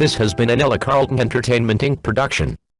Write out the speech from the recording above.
This has been an Ella Carlton Entertainment Inc. production.